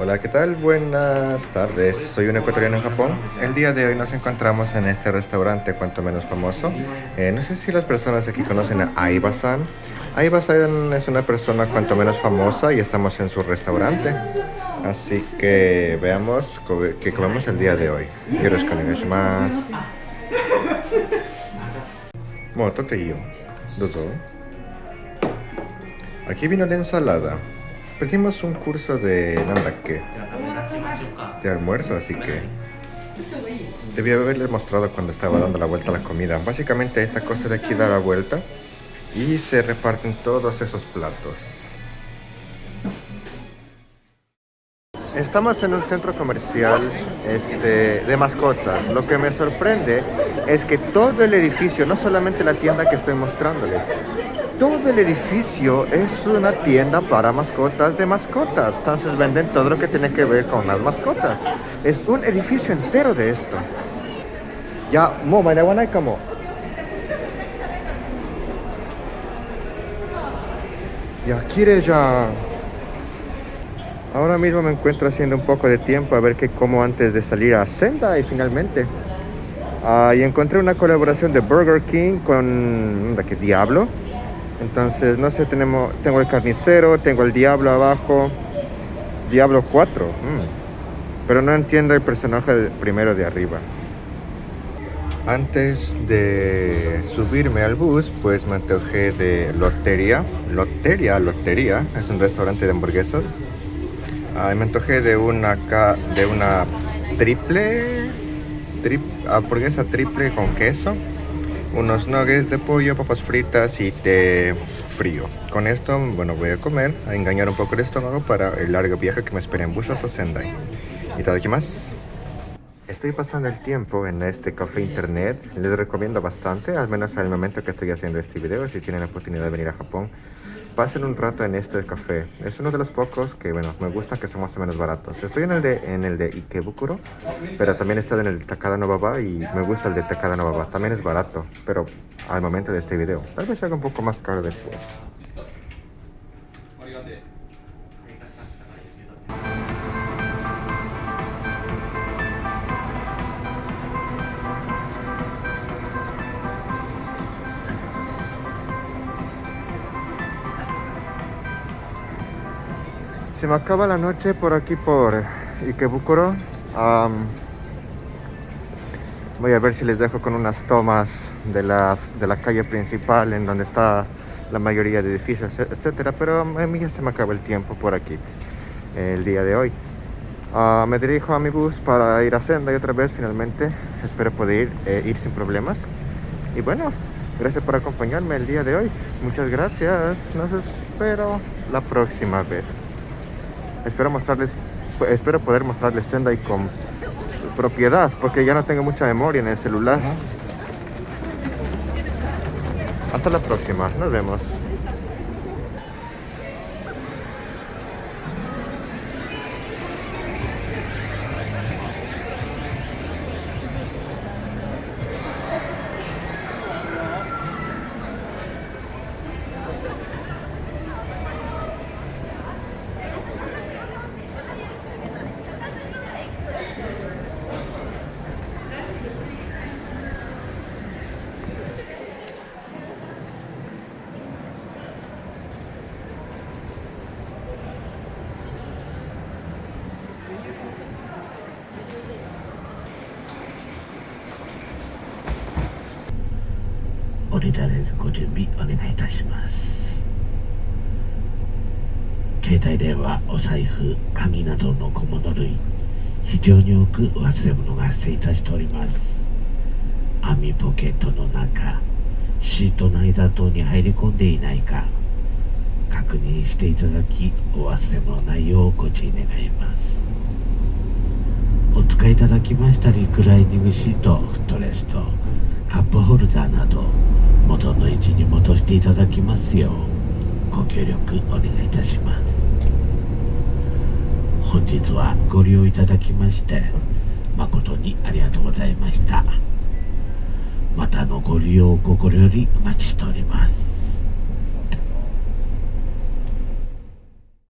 Hola, ¿qué tal? Buenas tardes. Soy un ecuatoriano en Japón. El día de hoy nos encontramos en este restaurante cuanto menos famoso. Eh, no sé si las personas aquí conocen a Aiba-san. Aiba-san es una persona cuanto menos famosa y estamos en su restaurante. Así que veamos qué comemos el día de hoy. Yoroshiku onegaishimasu. yo. Dozo. Aquí vino la ensalada. Pedimos un curso de qué de almuerzo, así que debía haberles mostrado cuando estaba dando la vuelta a la comida. Básicamente esta cosa de aquí da la vuelta y se reparten todos esos platos. Estamos en un centro comercial este, de mascotas. Lo que me sorprende es que todo el edificio, no solamente la tienda que estoy mostrándoles, todo el edificio es una tienda para mascotas de mascotas. Entonces venden todo lo que tiene que ver con las mascotas. Es un edificio entero de esto. Ya, mo, como. Ya, quiere ya. Ahora mismo me encuentro haciendo un poco de tiempo a ver qué como antes de salir a Senda y finalmente. Ah, y encontré una colaboración de Burger King con... ¿Qué diablo? Entonces, no sé, tenemos, tengo el carnicero, tengo el diablo abajo. Diablo 4. Mm. Pero no entiendo el personaje primero de arriba. Antes de subirme al bus, pues me antojé de Lotería. Lotería, Lotería, es un restaurante de hamburguesas. Ah, me antojé de una, de una triple, hamburguesa triple con queso unos nuggets de pollo, papas fritas y té frío. Con esto, bueno, voy a comer, a engañar un poco el estómago para el largo viaje que me espera en bus hasta Sendai. ¿Y todo aquí más? Estoy pasando el tiempo en este café internet, les recomiendo bastante, al menos al momento que estoy haciendo este video, si tienen la oportunidad de venir a Japón pasen un rato en este café. Es uno de los pocos que, bueno, me gusta que son más o menos baratos. Estoy en el de, en el de Ikebukuro, pero también he estado en el Takada Novaba y me gusta el de Takada Novaba. También es barato, pero al momento de este video. Tal vez haga un poco más caro después. Se me acaba la noche por aquí por Ikebukuro. voy a ver si les dejo con unas tomas de, las, de la calle principal en donde está la mayoría de edificios, etcétera. Pero a mí ya se me acaba el tiempo por aquí el día de hoy. Ah, me dirijo a mi bus para ir a Senda y otra vez finalmente espero poder ir, eh, ir sin problemas. Y bueno, gracias por acompañarme el día de hoy. Muchas gracias. Nos espero la próxima vez espero mostrarles espero poder mostrarles Sendai con propiedad porque ya no tengo mucha memoria en el celular. Hasta la próxima nos vemos ごり立てずご準備お願いいたします。携帯電話お財布鍵などの小物類非常に多くお忘れ物が発生いたしております。網ポケットの中シートの間等に入り込んでいないか確認していただきお忘れ物内容をうご注意願います。お使いいただきましたリクライニングシートフットレストカップホルダーなど元の位置に戻していただきますようご協力お願いいたします。本日はご利用いただきまして誠にありがとうございました。またのご利用を心よりお待ちしております。